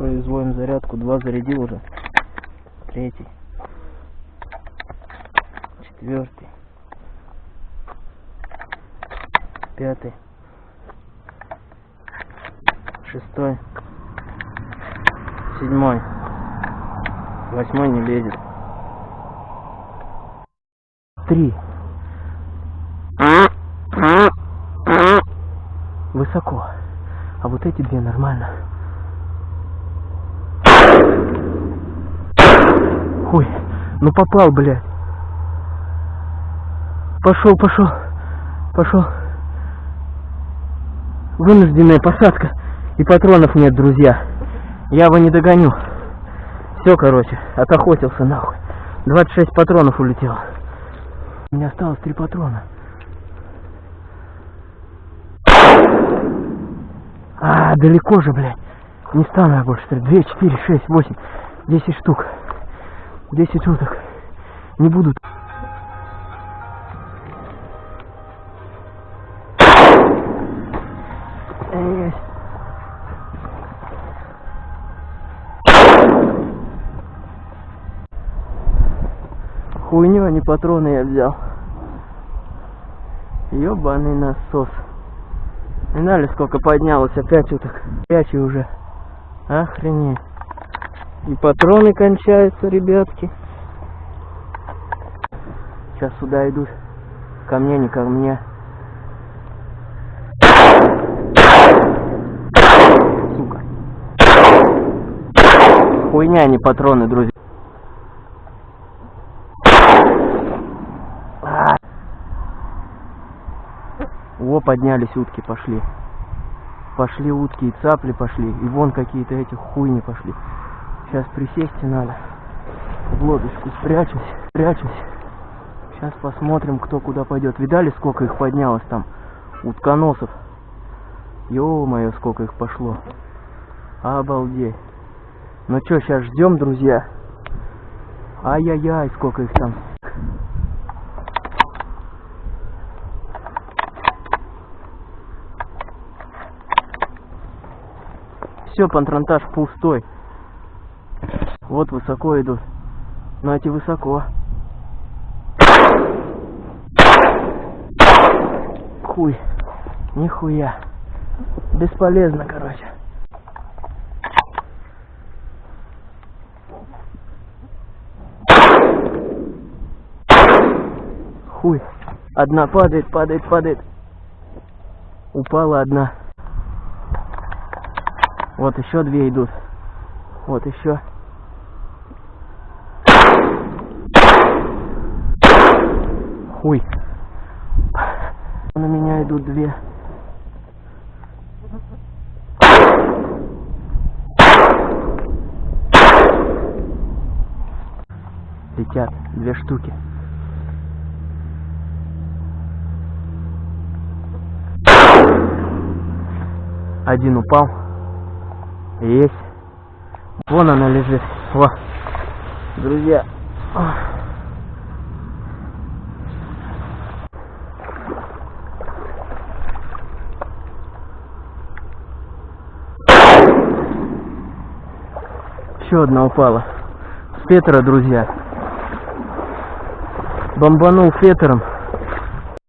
производим зарядку. Два зарядил уже. Третий. Четвертый. Пятый. Шестой. Седьмой. Восьмой не лезет. Три. Высоко. А вот эти две нормально. Ой, ну попал, блядь. Пошел, пошел, пошел. Вынужденная посадка. И патронов нет, друзья. Я его не догоню. Все, короче, отохотился нахуй. 26 патронов улетело. У меня осталось три патрона. А, далеко же, блядь. Не стану я больше стрелять. 2, 4, 6, 8, 10 штук. 10 штук. Не будут. Эй, Хуйню, а не патроны я взял. Ёбаный насос. Знали, сколько поднялось, опять уток. Пячи уже. Охренеть. И патроны кончаются, ребятки. Сейчас сюда идут. Ко мне, не ко мне. Сука. Хуйня, а не патроны, друзья. А. О, поднялись утки, пошли. Пошли утки и цапли пошли. И вон какие-то эти хуйни пошли. Сейчас присесть надо. В лодочку спрячусь, спрячусь. Сейчас посмотрим, кто куда пойдет. Видали, сколько их поднялось там? Утконосов. Ё-моё, сколько их пошло. Обалдеть. Ну что, сейчас ждем, друзья. Ай-яй-яй, сколько их там. Все, патронтаж пустой. Вот высоко идут. Эти высоко. Хуй. Нихуя. Бесполезно, короче. Хуй. Одна падает, падает, падает. Упала одна. Вот еще две идут. Вот еще. Хуй. На меня идут две. Летят две штуки. Один упал. Есть. Вон она лежит. Во. Друзья. Еще одна упала. С Петра, друзья. Бомбанул фетером.